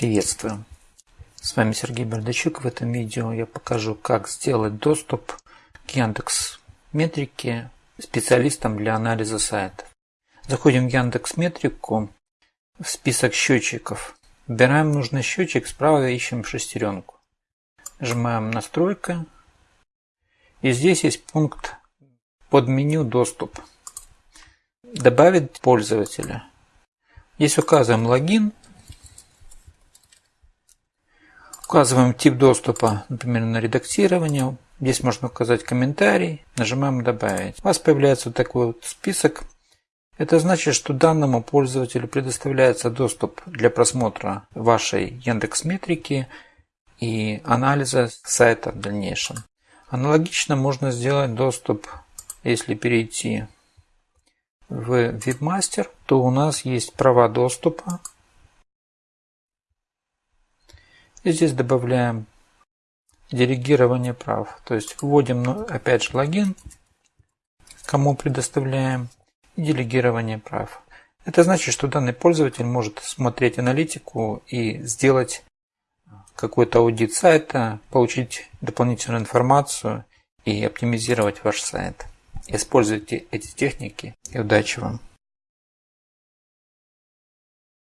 Приветствую! С вами Сергей Бердачук. В этом видео я покажу, как сделать доступ к Яндекс Метрике специалистам для анализа сайтов. Заходим в Яндекс Метрику, в список счетчиков. Выбираем нужный счетчик, справа ищем шестеренку. Нажимаем настройка. И здесь есть пункт под меню доступ. Добавить пользователя. Здесь указываем логин Указываем тип доступа, например, на редактирование. Здесь можно указать комментарий. Нажимаем «Добавить». У вас появляется вот такой вот список. Это значит, что данному пользователю предоставляется доступ для просмотра вашей Яндекс Метрики и анализа сайта в дальнейшем. Аналогично можно сделать доступ, если перейти в WebMaster, то у нас есть права доступа и здесь добавляем делегирование прав. То есть вводим ну, опять же логин, кому предоставляем, делегирование прав. Это значит, что данный пользователь может смотреть аналитику и сделать какой-то аудит сайта, получить дополнительную информацию и оптимизировать ваш сайт. Используйте эти техники и удачи вам!